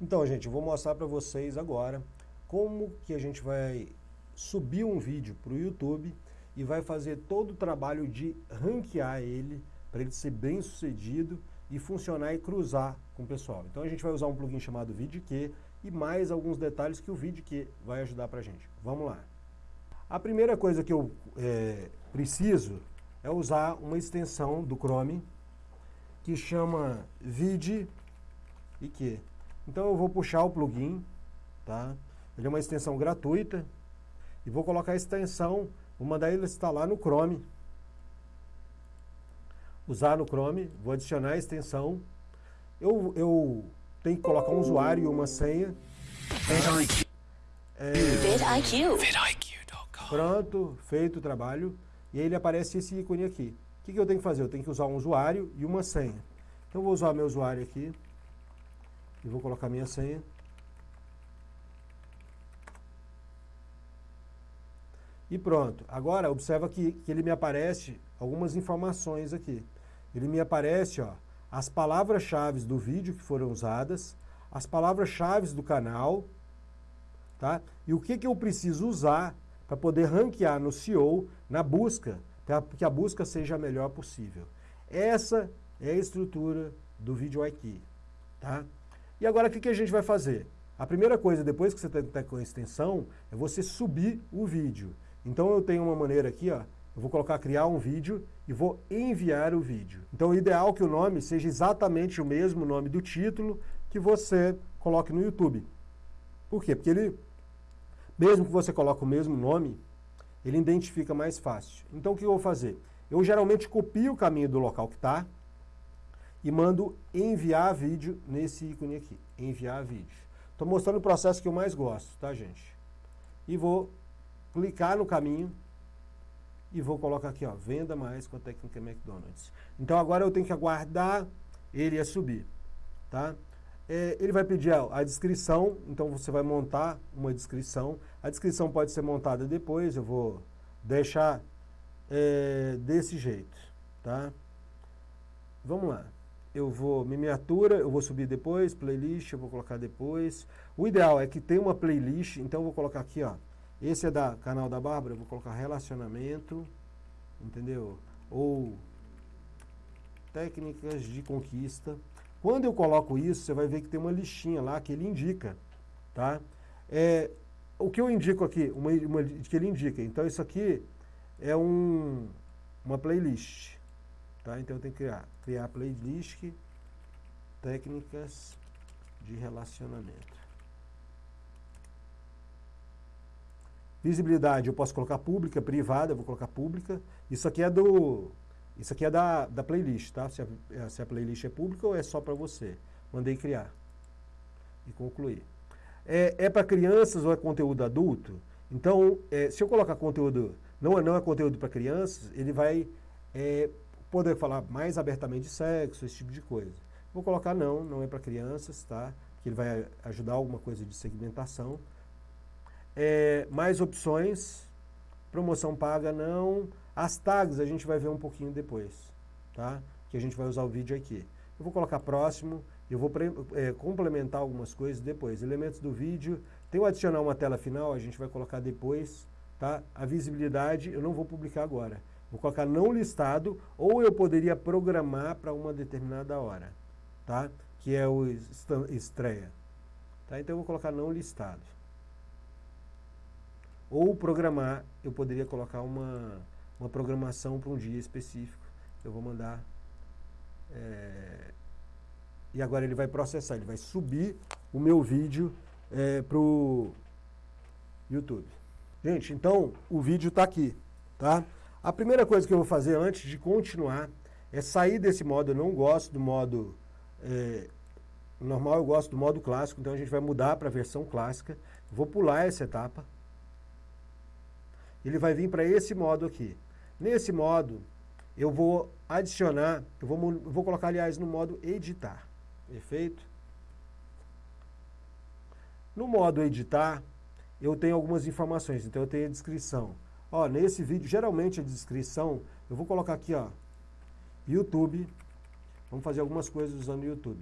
Então, gente, eu vou mostrar para vocês agora como que a gente vai subir um vídeo para o YouTube e vai fazer todo o trabalho de ranquear ele para ele ser bem sucedido e funcionar e cruzar com o pessoal. Então a gente vai usar um plugin chamado VidQ e mais alguns detalhes que o VidQ vai ajudar para a gente. Vamos lá. A primeira coisa que eu é, preciso é usar uma extensão do Chrome que chama VidQ. Então eu vou puxar o plugin, tá? Ele é uma extensão gratuita e vou colocar a extensão, vou mandar ele instalar no Chrome. Usar no Chrome, vou adicionar a extensão. Eu, eu tenho que colocar um usuário e uma senha. É, Pronto, feito o trabalho. E aí ele aparece esse ícone aqui. O que, que eu tenho que fazer? Eu tenho que usar um usuário e uma senha. Então eu vou usar meu usuário aqui. E vou colocar minha senha. E pronto. Agora, observa que, que ele me aparece algumas informações aqui. Ele me aparece ó, as palavras-chave do vídeo que foram usadas, as palavras-chave do canal, tá? e o que, que eu preciso usar para poder ranquear no SEO, na busca, para que a busca seja a melhor possível. Essa é a estrutura do vídeo aqui. Tá? E agora o que, que a gente vai fazer? A primeira coisa, depois que você está com a extensão, é você subir o vídeo. Então eu tenho uma maneira aqui, ó, eu vou colocar criar um vídeo e vou enviar o vídeo. Então o ideal é que o nome seja exatamente o mesmo nome do título que você coloque no YouTube. Por quê? Porque ele, mesmo que você coloque o mesmo nome, ele identifica mais fácil. Então o que eu vou fazer? Eu geralmente copio o caminho do local que está e mando enviar vídeo nesse ícone aqui, enviar vídeo. Estou mostrando o processo que eu mais gosto, tá gente? E vou clicar no caminho e vou colocar aqui, ó, venda mais com a técnica McDonald's. Então agora eu tenho que aguardar ele a subir, tá? É, ele vai pedir a, descrição, então você vai montar uma descrição. A descrição pode ser montada depois, eu vou deixar é, desse jeito, tá? Vamos lá. Eu vou, miniatura, eu vou subir depois, playlist, eu vou colocar depois. O ideal é que tenha uma playlist, então eu vou colocar aqui, ó, esse é da canal da Bárbara, eu vou colocar relacionamento, entendeu? Ou técnicas de conquista. Quando eu coloco isso, você vai ver que tem uma listinha lá que ele indica, tá? É, o que eu indico aqui, uma, uma, que ele indica, então isso aqui é um, uma playlist, tá? Então eu tenho que criar, criar playlist técnicas de relacionamento. Visibilidade eu posso colocar pública, privada, eu vou colocar pública. Isso aqui é do isso aqui é da, da playlist, tá? Se a, se a playlist é pública ou é só para você. Mandei criar e concluir. É, é para crianças ou é conteúdo adulto? Então, é, se eu colocar conteúdo, não é, não é conteúdo para crianças, ele vai é, poder falar mais abertamente de sexo, esse tipo de coisa. Vou colocar não, não é para crianças, tá? Que ele vai ajudar alguma coisa de segmentação. É, mais opções, promoção paga não. As tags a gente vai ver um pouquinho depois, tá? Que a gente vai usar o vídeo aqui. Eu vou colocar próximo, eu vou é, complementar algumas coisas depois. Elementos do vídeo, tem o adicionar uma tela final, a gente vai colocar depois, tá? A visibilidade eu não vou publicar agora. Vou colocar não listado, ou eu poderia programar para uma determinada hora, tá? Que é o estreia. Tá? Então eu vou colocar não listado. Ou programar, eu poderia colocar uma, uma programação para um dia específico. Eu vou mandar... É, e agora ele vai processar, ele vai subir o meu vídeo é, para o YouTube. Gente, então o vídeo está aqui, tá? A primeira coisa que eu vou fazer antes de continuar é sair desse modo. Eu não gosto do modo é, normal, eu gosto do modo clássico, então a gente vai mudar para a versão clássica. Vou pular essa etapa ele vai vir para esse modo aqui. Nesse modo, eu vou adicionar, eu vou, eu vou colocar, aliás, no modo editar. Perfeito? No modo editar, eu tenho algumas informações, então eu tenho a descrição. Ó, nesse vídeo, geralmente a descrição, eu vou colocar aqui, ó, YouTube. Vamos fazer algumas coisas usando o YouTube,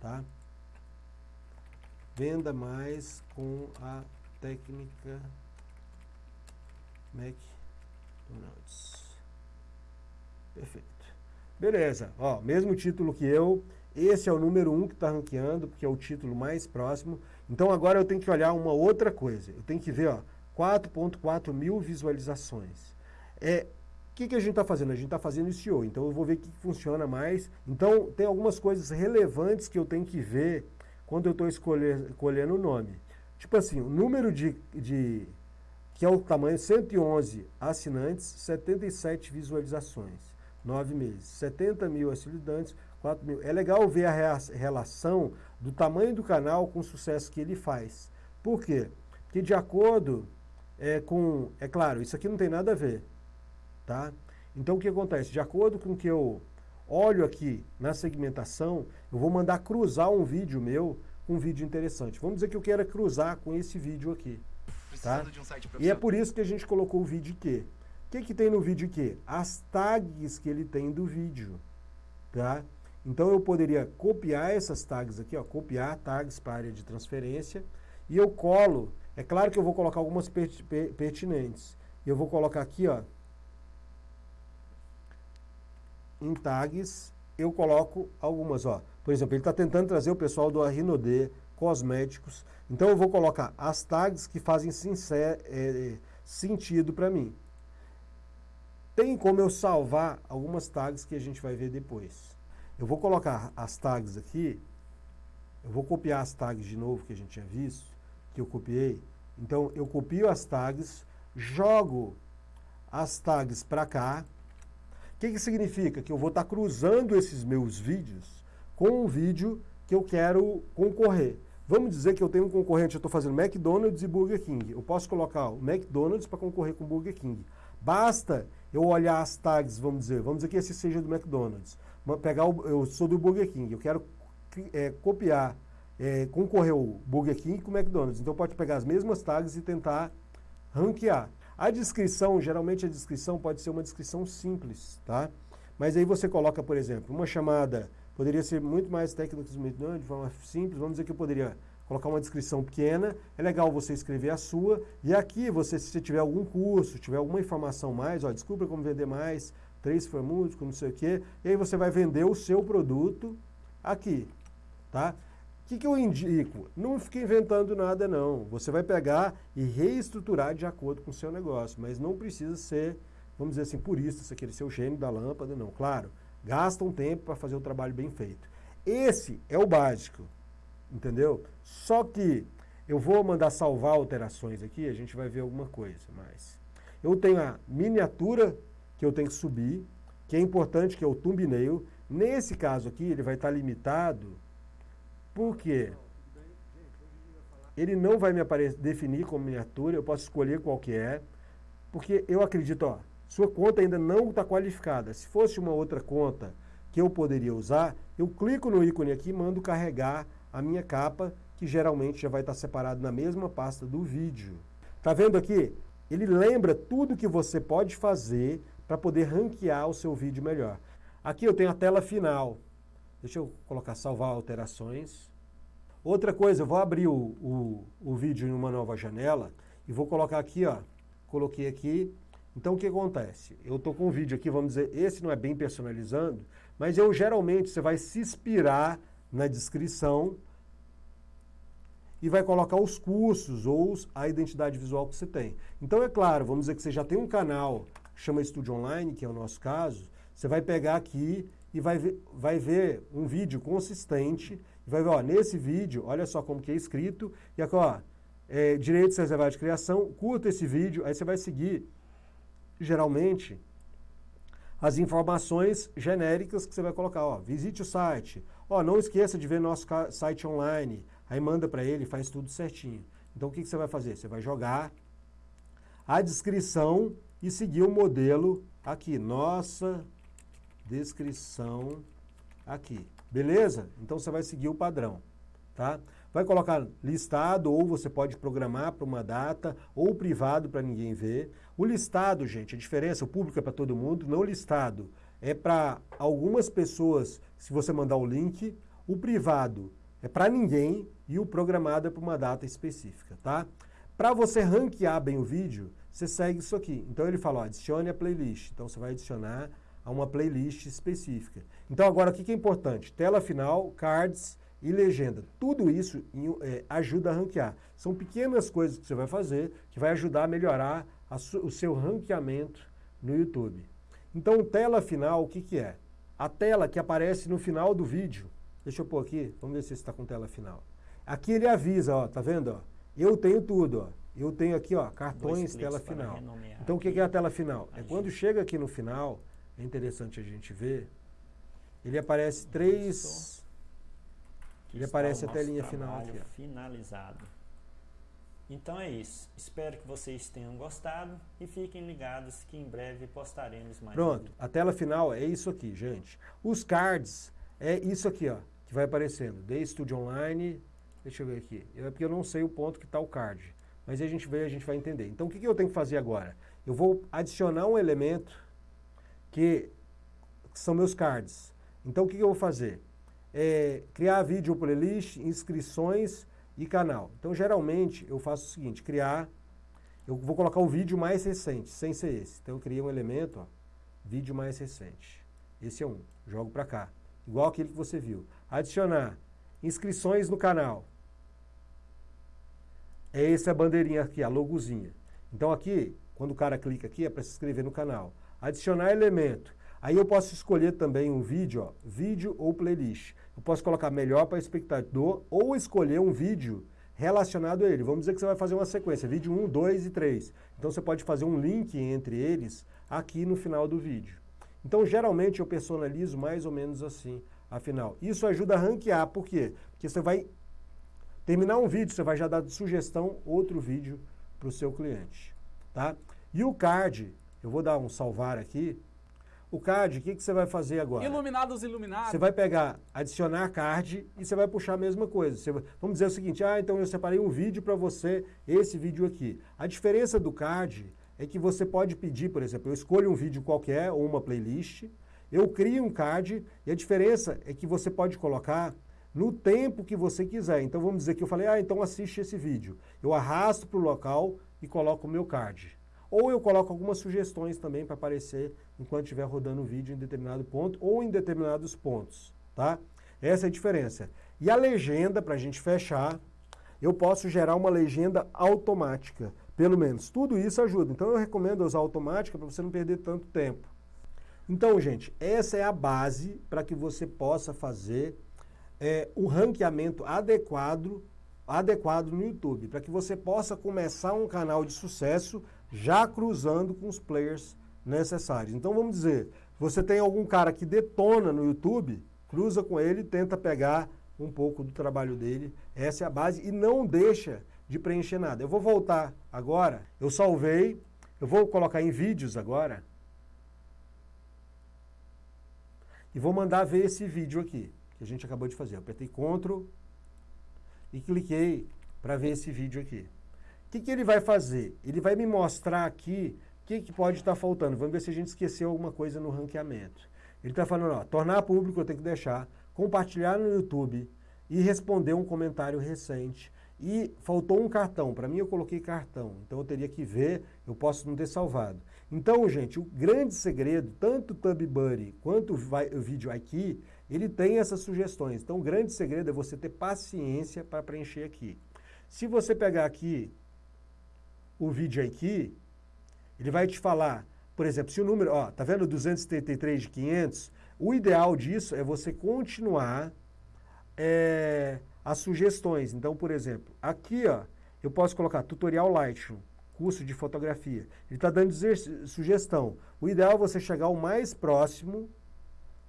tá? venda mais com a técnica McDonald's. Perfeito. Beleza, ó, mesmo título que eu, esse é o número 1 um que está ranqueando, porque é o título mais próximo. Então agora eu tenho que olhar uma outra coisa. Eu tenho que ver, ó, 4.4 mil visualizações. É, o que, que a gente está fazendo? A gente está fazendo SEO, então eu vou ver o que, funciona mais. Então tem algumas coisas relevantes que eu tenho que ver quando eu estou escolhendo o nome. Tipo assim, o número de, de, que é o tamanho 111 assinantes, 77 visualizações, 9 meses. 70 mil assinantes, 4 mil. É legal ver a relação do tamanho do canal com o sucesso que ele faz. Por quê? Porque de acordo é, com... É claro, isso aqui não tem nada a ver. Tá? Então o que acontece? De acordo com o que eu olho aqui na segmentação, eu vou mandar cruzar um vídeo meu com um vídeo interessante. Vamos dizer que eu quero cruzar com esse vídeo aqui. Tá? Um e é por isso que a gente colocou o vídeo quê? O que, que tem no vídeo quê? As tags que ele tem do vídeo. Tá? Então eu poderia copiar essas tags aqui, ó, copiar tags para a área de transferência e eu colo. É claro que eu vou colocar algumas pertinentes. Eu vou colocar aqui, ó, em tags, eu coloco algumas, ó. Por exemplo, ele está tentando trazer o pessoal do Arrinode, cosméticos. Então eu vou colocar as tags que fazem sincero, é, sentido para mim. Tem como eu salvar algumas tags que a gente vai ver depois. Eu vou colocar as tags aqui, eu vou copiar as tags de novo que a gente tinha visto, que eu copiei. Então eu copio as tags, jogo as tags para cá. O que, que significa? Que eu vou estar tá cruzando esses meus vídeos com um vídeo que eu quero concorrer. Vamos dizer que eu tenho um concorrente, eu estou fazendo McDonald's e Burger King. Eu posso colocar o McDonald's para concorrer com o Burger King. Basta eu olhar as tags, vamos dizer, vamos dizer que esse seja do McDonald's pegar o, eu sou do Burger King, eu quero é, copiar, é, concorrer o Burger King com o McDonald's. Então pode pegar as mesmas tags e tentar ranquear. A descrição, geralmente a descrição pode ser uma descrição simples, tá? Mas aí você coloca, por exemplo, uma chamada, poderia ser muito mais técnico de forma simples, vamos dizer que eu poderia colocar uma descrição pequena, é legal você escrever a sua, e aqui você, se você tiver algum curso, tiver alguma informação mais, ó, desculpa como vender mais, três farmúdicos, não sei o quê, e aí você vai vender o seu produto aqui, tá? Que, que eu indico? Não fique inventando nada não, você vai pegar e reestruturar de acordo com o seu negócio, mas não precisa ser, vamos dizer assim, purista, querer ser o gênio da lâmpada, não. Claro, gasta um tempo para fazer o trabalho bem feito. Esse é o básico, entendeu? Só que eu vou mandar salvar alterações aqui, a gente vai ver alguma coisa mais. Eu tenho a miniatura que eu tenho que subir, que é importante, que é o thumbnail. Nesse caso aqui, ele vai estar limitado, porque ele não vai me definir como miniatura, eu posso escolher qual que é, porque eu acredito, ó, sua conta ainda não está qualificada. Se fosse uma outra conta que eu poderia usar, eu clico no ícone aqui e mando carregar a minha capa, que geralmente já vai estar separado na mesma pasta do vídeo. Tá vendo aqui? Ele lembra tudo que você pode fazer para poder ranquear o seu vídeo melhor. Aqui eu tenho a tela final. Deixa eu colocar salvar alterações. Outra coisa, eu vou abrir o, o, o vídeo em uma nova janela e vou colocar aqui, ó. Coloquei aqui. Então o que acontece? Eu estou com um vídeo aqui, vamos dizer, esse não é bem personalizando, mas eu geralmente você vai se inspirar na descrição e vai colocar os cursos ou a identidade visual que você tem. Então é claro, vamos dizer que você já tem um canal chama Estúdio Online, que é o nosso caso, você vai pegar aqui e vai ver, vai ver um vídeo consistente, e vai ver, ó, nesse vídeo, olha só como que é escrito, e aqui, ó, é, direitos reservados de criação, curta esse vídeo, aí você vai seguir, geralmente, as informações genéricas que você vai colocar, ó, visite o site, ó, não esqueça de ver nosso site online, aí manda para ele, faz tudo certinho. Então o que, que você vai fazer? Você vai jogar a descrição e seguir o modelo aqui, nossa descrição aqui, beleza? Então você vai seguir o padrão, tá? Vai colocar listado ou você pode programar para uma data ou privado para ninguém ver. O listado, gente, a diferença, o público é para todo mundo, não listado é para algumas pessoas, se você mandar o link, o privado é para ninguém e o programado é para uma data específica, tá? Para você ranquear bem o vídeo, você segue isso aqui. Então ele fala, ó, adicione a playlist. Então você vai adicionar a uma playlist específica. Então agora o que é importante? Tela final, cards e legenda. Tudo isso é, ajuda a ranquear. São pequenas coisas que você vai fazer que vai ajudar a melhorar a o seu ranqueamento no YouTube. Então tela final, o que, que é? A tela que aparece no final do vídeo. Deixa eu pôr aqui, vamos ver se está com tela final. Aqui ele avisa, ó, tá vendo? Ó? Eu tenho tudo, ó. Eu tenho aqui, ó, cartões, tela final. Então o que é a tela final? É quando chega aqui no final, é interessante a gente ver, ele aparece três... Ele aparece a telinha final aqui. Ó. finalizado. Então é isso. Espero que vocês tenham gostado e fiquem ligados que em breve postaremos mais. Pronto, a tela final é isso aqui, gente. Os cards é isso aqui, ó, que vai aparecendo. The Studio Online, Deixa eu ver aqui. É porque eu não sei o ponto que está o card. Mas a gente vê, a gente vai entender. Então o que, que eu tenho que fazer agora? Eu vou adicionar um elemento que, são meus cards. Então o que, que eu vou fazer? É, criar vídeo playlist, inscrições e canal. Então geralmente eu faço o seguinte, criar, eu vou colocar o vídeo mais recente, sem ser esse. Então eu criei um elemento, ó, vídeo mais recente. Esse é um, jogo para cá. Igual aquele que você viu. Adicionar inscrições no canal. É essa bandeirinha aqui, a logozinha. Então aqui, quando o cara clica aqui, é para se inscrever no canal. Adicionar elemento. Aí eu posso escolher também um vídeo, ó, vídeo ou playlist. Eu posso colocar melhor para espectador ou escolher um vídeo relacionado a ele. Vamos dizer que você vai fazer uma sequência, vídeo 1, 2 e 3. Então você pode fazer um link entre eles aqui no final do vídeo. Então geralmente eu personalizo mais ou menos assim afinal. Isso ajuda a ranquear, por quê? Porque você vai terminar um vídeo, você vai já dar de sugestão outro vídeo para o seu cliente. Tá? E o card, eu vou dar um salvar aqui. O card, o que, que você vai fazer agora? Iluminados, iluminados. Você vai pegar, adicionar card e você vai puxar a mesma coisa. Você, vamos dizer o seguinte, ah, então eu separei um vídeo para você, esse vídeo aqui. A diferença do card é que você pode pedir, por exemplo, eu escolho um vídeo qualquer ou uma playlist, eu crio um card e a diferença é que você pode colocar no tempo que você quiser. Então vamos dizer que eu falei, ah, então assiste esse vídeo. Eu arrasto para o local e coloco o meu card. Ou eu coloco algumas sugestões também para aparecer enquanto estiver rodando o vídeo em determinado ponto ou em determinados pontos, tá? Essa é a diferença. E a legenda, para a gente fechar, eu posso gerar uma legenda automática, pelo menos. Tudo isso ajuda. Então eu recomendo usar automática para você não perder tanto tempo. Então, gente, essa é a base para que você possa fazer é, o ranqueamento adequado, adequado no YouTube, para que você possa começar um canal de sucesso já cruzando com os players necessários. Então, vamos dizer, você tem algum cara que detona no YouTube, cruza com ele, tenta pegar um pouco do trabalho dele, essa é a base, e não deixa de preencher nada. Eu vou voltar agora, eu salvei, eu vou colocar em vídeos agora, e vou mandar ver esse vídeo aqui, que a gente acabou de fazer. Eu apertei Ctrl e cliquei para ver esse vídeo aqui. O que, que ele vai fazer? Ele vai me mostrar aqui o que, que pode estar tá faltando. Vamos ver se a gente esqueceu alguma coisa no ranqueamento. Ele está falando, ó, tornar público eu tenho que deixar, compartilhar no YouTube e responder um comentário recente. E faltou um cartão. Para mim eu coloquei cartão, então eu teria que ver, eu posso não ter salvado. Então, gente, o grande segredo, tanto o TubBuddy quanto o vídeo aqui, ele tem essas sugestões. Então, o grande segredo é você ter paciência para preencher aqui. Se você pegar aqui o vídeo aqui, ele vai te falar, por exemplo, se o número, ó, tá vendo 233 de 500? O ideal disso é você continuar é, as sugestões. Então, por exemplo, aqui, ó, eu posso colocar tutorial Lightroom curso de fotografia. Ele está dando sugestão. O ideal é você chegar o mais próximo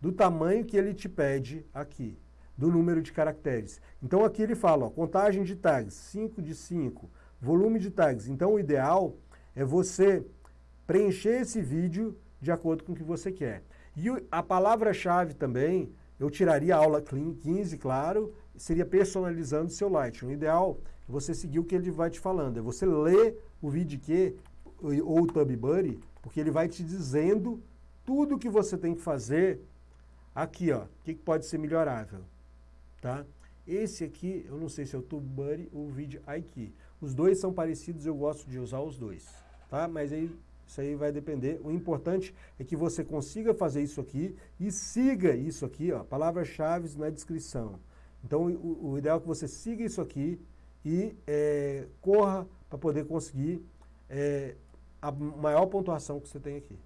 do tamanho que ele te pede aqui, do número de caracteres. Então aqui ele fala, ó, contagem de tags, 5 de 5, volume de tags. Então o ideal é você preencher esse vídeo de acordo com o que você quer. E a palavra-chave também, eu tiraria a aula 15, claro, seria personalizando seu Lightroom. O ideal é você seguir o que ele vai te falando, é você ler o VidQ ou o TubBuddy, porque ele vai te dizendo tudo que você tem que fazer aqui, ó, o que pode ser melhorável, tá? Esse aqui, eu não sei se é o TubeBuddy ou o VidIQ. Os dois são parecidos, eu gosto de usar os dois, tá? Mas aí, isso aí vai depender. O importante é que você consiga fazer isso aqui e siga isso aqui, ó, palavras-chave na descrição. Então, o, o, ideal é que você siga isso aqui e é, corra para poder conseguir é, a maior pontuação que você tem aqui.